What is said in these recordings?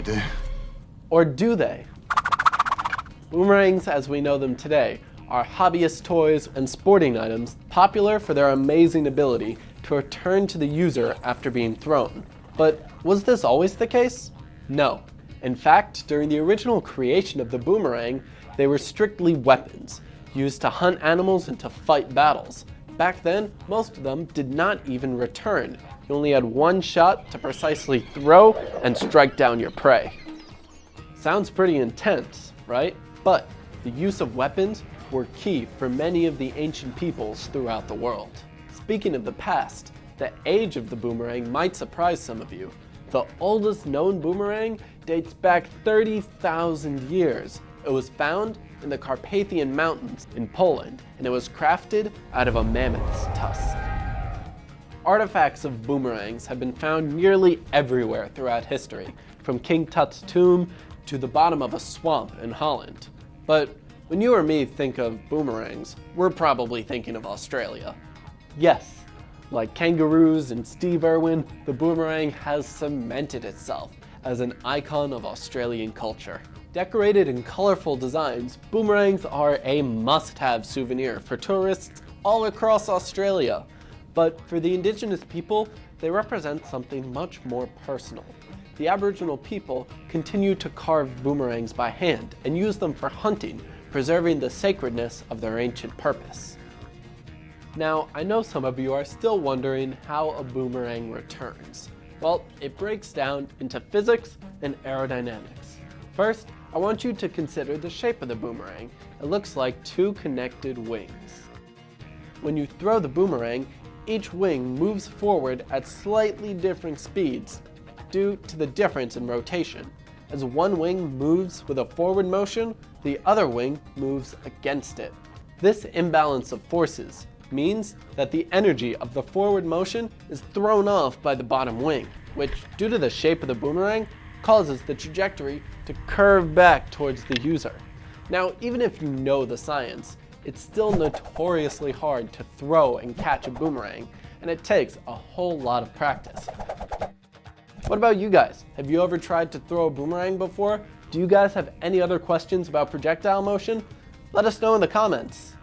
do. Or do they? Boomerangs as we know them today are hobbyist toys and sporting items popular for their amazing ability to return to the user after being thrown. But was this always the case? No. In fact, during the original creation of the boomerang, they were strictly weapons, used to hunt animals and to fight battles. Back then, most of them did not even return. You only had one shot to precisely throw and strike down your prey. Sounds pretty intense, right? But the use of weapons were key for many of the ancient peoples throughout the world. Speaking of the past, the age of the boomerang might surprise some of you. The oldest known boomerang dates back 30,000 years. It was found in the Carpathian Mountains in Poland, and it was crafted out of a mammoth's tusk. Artifacts of boomerangs have been found nearly everywhere throughout history, from King Tut's tomb to the bottom of a swamp in Holland. But when you or me think of boomerangs, we're probably thinking of Australia. Yes, like kangaroos and Steve Irwin, the boomerang has cemented itself as an icon of Australian culture. Decorated in colorful designs, boomerangs are a must-have souvenir for tourists all across Australia. But for the indigenous people, they represent something much more personal. The Aboriginal people continue to carve boomerangs by hand and use them for hunting, preserving the sacredness of their ancient purpose. Now, I know some of you are still wondering how a boomerang returns. Well, it breaks down into physics and aerodynamics. First, I want you to consider the shape of the boomerang. It looks like two connected wings. When you throw the boomerang, each wing moves forward at slightly different speeds due to the difference in rotation. As one wing moves with a forward motion, the other wing moves against it. This imbalance of forces means that the energy of the forward motion is thrown off by the bottom wing, which, due to the shape of the boomerang, causes the trajectory to curve back towards the user. Now, even if you know the science, it's still notoriously hard to throw and catch a boomerang, and it takes a whole lot of practice. What about you guys? Have you ever tried to throw a boomerang before? Do you guys have any other questions about projectile motion? Let us know in the comments.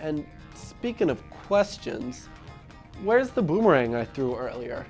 And speaking of questions, where's the boomerang I threw earlier?